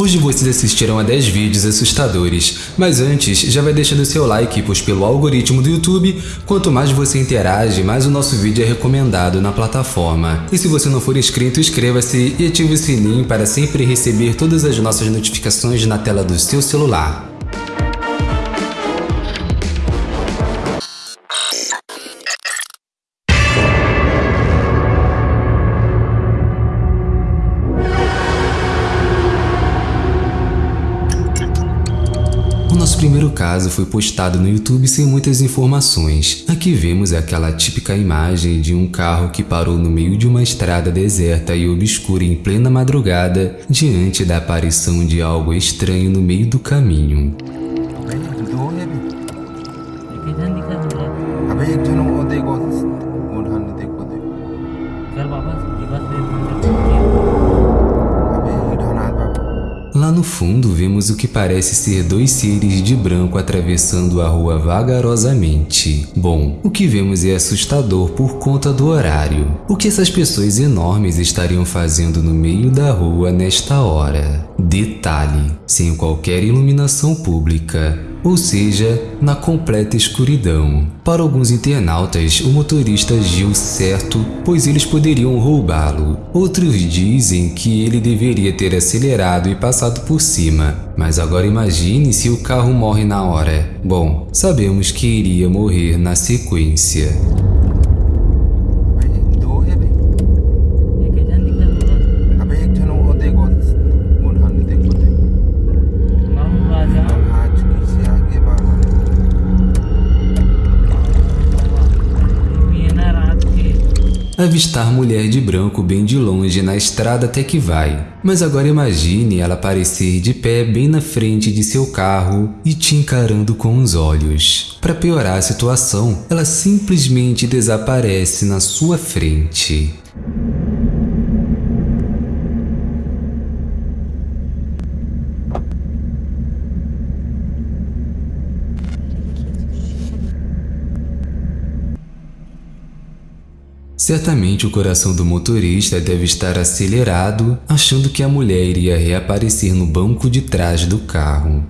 Hoje vocês assistirão a 10 vídeos assustadores, mas antes já vai deixando seu like, pois pelo algoritmo do YouTube, quanto mais você interage, mais o nosso vídeo é recomendado na plataforma. E se você não for inscrito, inscreva-se e ative o sininho para sempre receber todas as nossas notificações na tela do seu celular. Primeiro caso foi postado no YouTube sem muitas informações. Aqui vemos aquela típica imagem de um carro que parou no meio de uma estrada deserta e obscura em plena madrugada diante da aparição de algo estranho no meio do caminho. No fundo vemos o que parece ser dois seres de branco atravessando a rua vagarosamente. Bom, o que vemos é assustador por conta do horário. O que essas pessoas enormes estariam fazendo no meio da rua nesta hora? Detalhe, sem qualquer iluminação pública ou seja, na completa escuridão. Para alguns internautas, o motorista agiu certo, pois eles poderiam roubá-lo. Outros dizem que ele deveria ter acelerado e passado por cima. Mas agora imagine se o carro morre na hora. Bom, sabemos que iria morrer na sequência. Avistar mulher de branco bem de longe na estrada até que vai. Mas agora imagine ela aparecer de pé bem na frente de seu carro e te encarando com os olhos. Para piorar a situação, ela simplesmente desaparece na sua frente. Certamente o coração do motorista deve estar acelerado, achando que a mulher iria reaparecer no banco de trás do carro.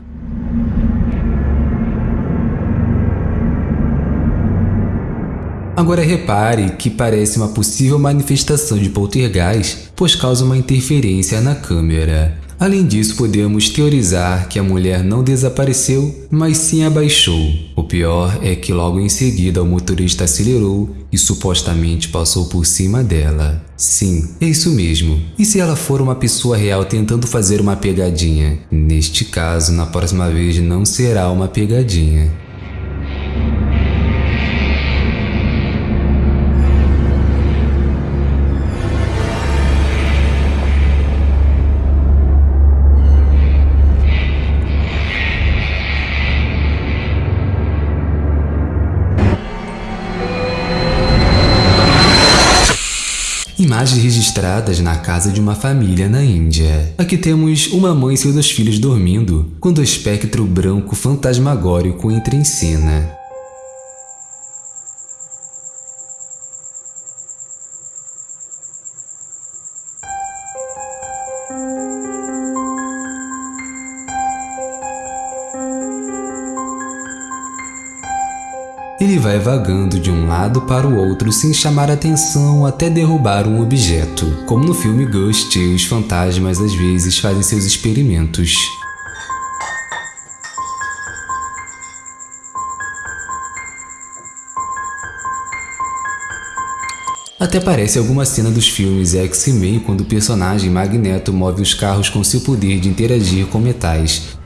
Agora repare que parece uma possível manifestação de poltergeist, pois causa uma interferência na câmera. Além disso, podemos teorizar que a mulher não desapareceu, mas sim abaixou. O pior é que logo em seguida o motorista acelerou e supostamente passou por cima dela. Sim, é isso mesmo. E se ela for uma pessoa real tentando fazer uma pegadinha? Neste caso, na próxima vez não será uma pegadinha. Imagens registradas na casa de uma família na Índia. Aqui temos uma mãe e seus dois filhos dormindo, quando o espectro branco fantasmagórico entra em cena. Vai vagando de um lado para o outro sem chamar atenção até derrubar um objeto. Como no filme Ghost, os fantasmas às vezes fazem seus experimentos. Até parece alguma cena dos filmes X-Men quando o personagem Magneto move os carros com seu poder de interagir com metais,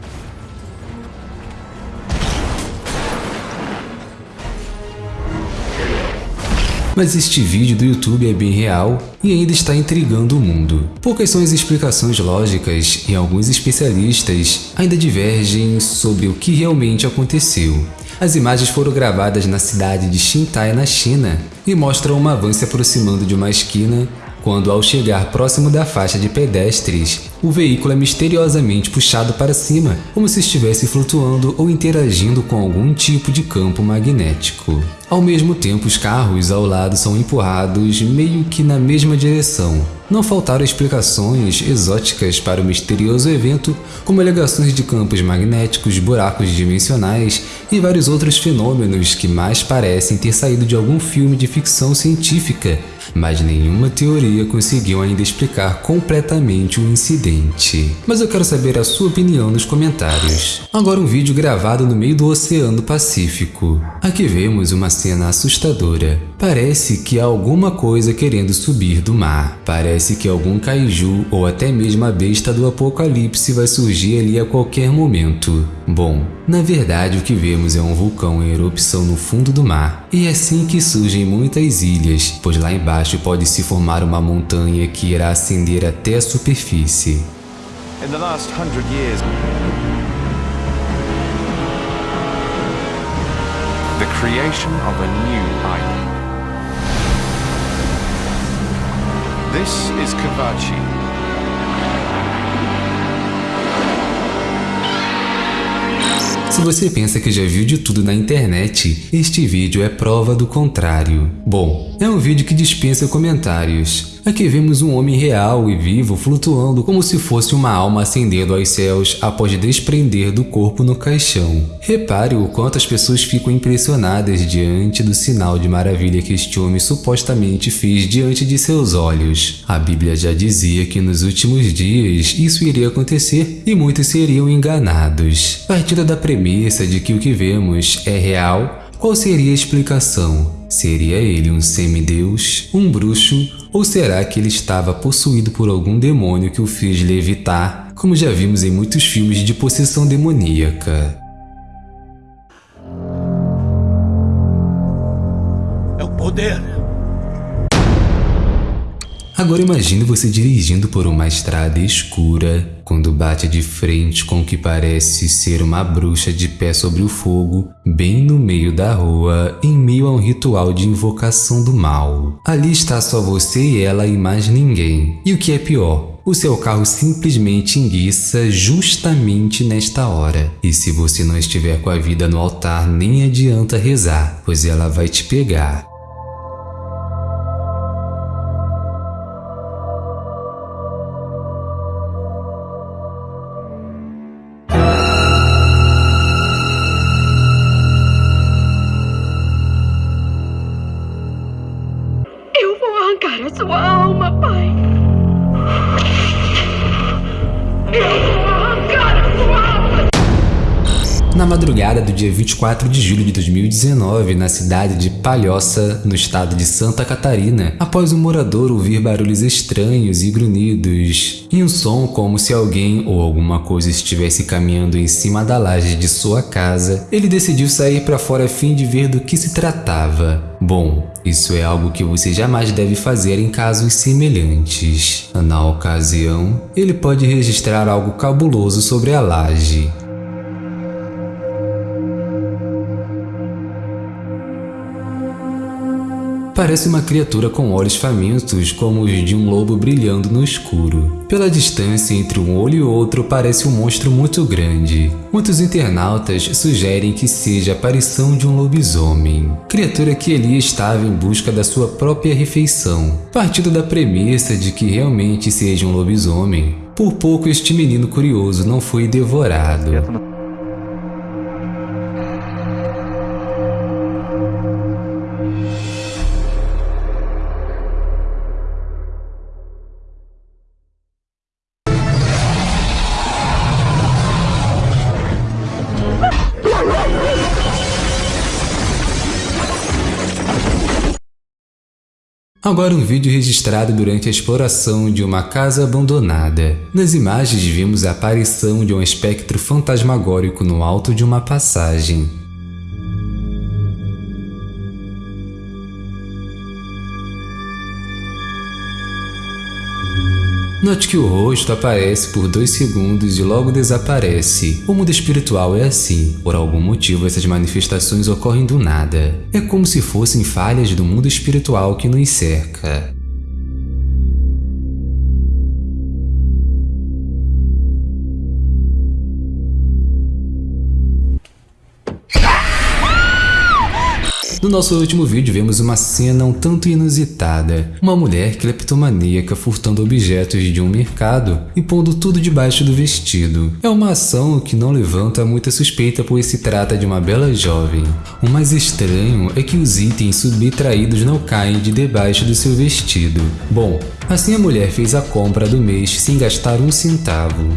Mas este vídeo do YouTube é bem real e ainda está intrigando o mundo. Poucas são as explicações lógicas e alguns especialistas ainda divergem sobre o que realmente aconteceu. As imagens foram gravadas na cidade de Xintai, na China, e mostram uma van se aproximando de uma esquina quando, ao chegar próximo da faixa de pedestres, o veículo é misteriosamente puxado para cima, como se estivesse flutuando ou interagindo com algum tipo de campo magnético. Ao mesmo tempo, os carros ao lado são empurrados meio que na mesma direção. Não faltaram explicações exóticas para o misterioso evento, como alegações de campos magnéticos, buracos dimensionais e vários outros fenômenos que mais parecem ter saído de algum filme de ficção científica mas nenhuma teoria conseguiu ainda explicar completamente o incidente. Mas eu quero saber a sua opinião nos comentários. Agora um vídeo gravado no meio do Oceano Pacífico. Aqui vemos uma cena assustadora. Parece que há alguma coisa querendo subir do mar. Parece que algum kaiju ou até mesmo a besta do apocalipse vai surgir ali a qualquer momento. Bom, na verdade o que vemos é um vulcão em erupção no fundo do mar. E é assim que surgem muitas ilhas, pois lá embaixo pode se formar uma montanha que irá ascender até a superfície. In the last hundred years, the creation of a new island. This is Kavachi, Se você pensa que já viu de tudo na internet, este vídeo é prova do contrário. Bom, é um vídeo que dispensa comentários. Aqui vemos um homem real e vivo flutuando como se fosse uma alma ascendendo aos céus após desprender do corpo no caixão. Repare o quanto as pessoas ficam impressionadas diante do sinal de maravilha que este homem supostamente fez diante de seus olhos. A Bíblia já dizia que nos últimos dias isso iria acontecer e muitos seriam enganados. Partindo da premissa de que o que vemos é real, qual seria a explicação? Seria ele um semideus, um bruxo, ou será que ele estava possuído por algum demônio que o fez levitar, como já vimos em muitos filmes de possessão demoníaca? É o poder! Agora imagine você dirigindo por uma estrada escura, quando bate de frente com o que parece ser uma bruxa de pé sobre o fogo, bem no meio da rua, em meio a um ritual de invocação do mal. Ali está só você e ela e mais ninguém. E o que é pior, o seu carro simplesmente enguiça justamente nesta hora. E se você não estiver com a vida no altar, nem adianta rezar, pois ela vai te pegar. Dia 24 de julho de 2019, na cidade de Palhoça, no estado de Santa Catarina, após um morador ouvir barulhos estranhos e grunhidos, e um som como se alguém ou alguma coisa estivesse caminhando em cima da laje de sua casa, ele decidiu sair para fora a fim de ver do que se tratava. Bom, isso é algo que você jamais deve fazer em casos semelhantes. Na ocasião, ele pode registrar algo cabuloso sobre a laje. Parece uma criatura com olhos famintos, como os de um lobo brilhando no escuro. Pela distância entre um olho e outro, parece um monstro muito grande. Muitos internautas sugerem que seja a aparição de um lobisomem, criatura que ali estava em busca da sua própria refeição. Partindo da premissa de que realmente seja um lobisomem, por pouco este menino curioso não foi devorado. Agora um vídeo registrado durante a exploração de uma casa abandonada. Nas imagens vimos a aparição de um espectro fantasmagórico no alto de uma passagem. Note que o rosto aparece por dois segundos e logo desaparece. O mundo espiritual é assim. Por algum motivo, essas manifestações ocorrem do nada. É como se fossem falhas do mundo espiritual que nos cerca. No nosso último vídeo vemos uma cena um tanto inusitada. Uma mulher cleptomaníaca furtando objetos de um mercado e pondo tudo debaixo do vestido. É uma ação que não levanta muita suspeita pois se trata de uma bela jovem. O mais estranho é que os itens subtraídos não caem de debaixo do seu vestido. Bom, assim a mulher fez a compra do mês sem gastar um centavo.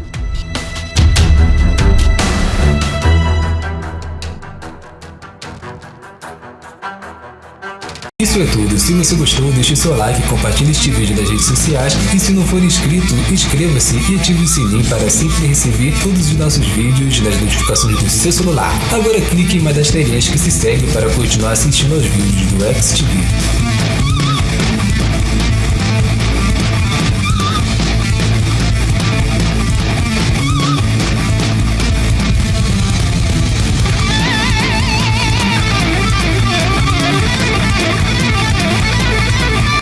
Isso é tudo, se você gostou deixe seu like, compartilhe este vídeo nas redes sociais e se não for inscrito, inscreva-se e ative o sininho para sempre receber todos os nossos vídeos nas notificações do seu celular. Agora clique em uma das telinhas que se segue para continuar assistindo aos vídeos do XTV.